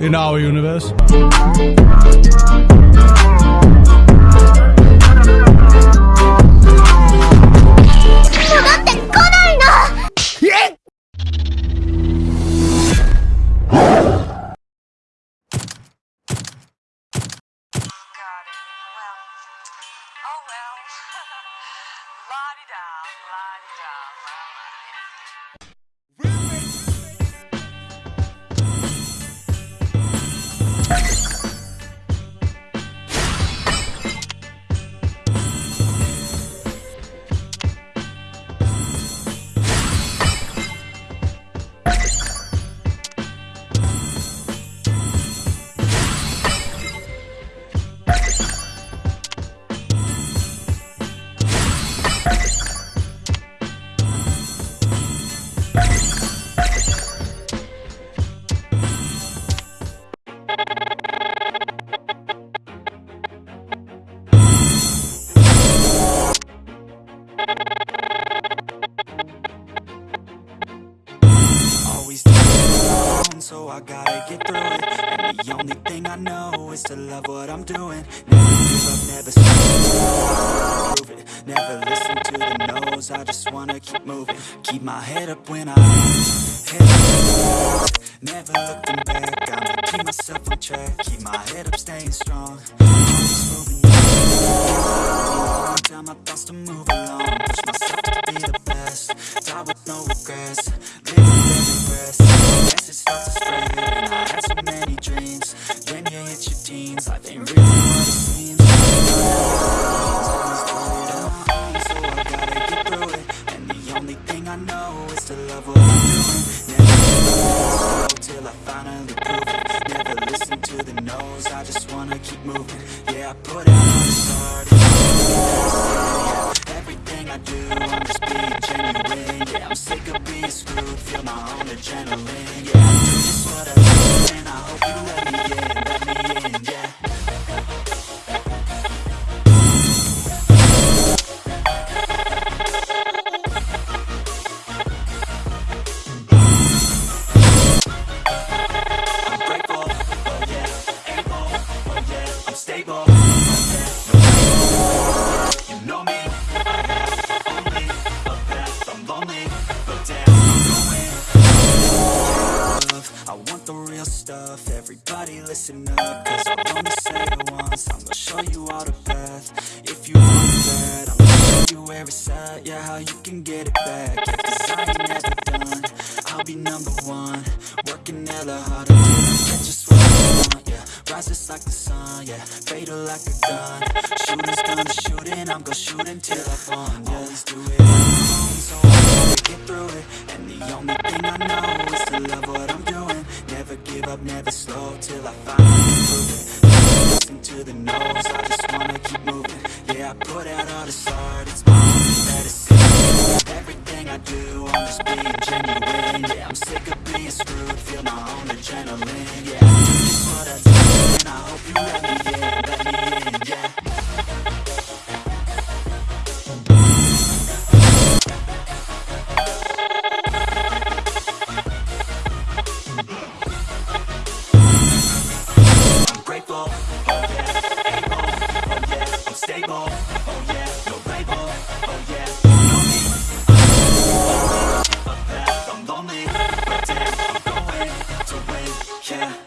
In our universe. Is to love what I'm doing. Never give up, never stop. Never listen to the no's, I just wanna keep moving. Keep my head up when I head up. Never looking back, I'ma keep myself on track. Keep my head up, staying strong. Tell my thoughts to move along. Push myself to be the best. Die with no regrets. Adrenaline. Yeah, I ain't never done. I'll be number one. Working hard I just want. Yeah, rise just like the sun. Yeah, fatal like a gun. Shooters gonna I'm gonna shoot until I fall. Yeah, do it get through it. And the only thing I know is to love what I'm doing. Never give up, never slow till I finally it. Listen to the no's, I just wanna keep moving. Yeah, I put out all this art, it's my yeah.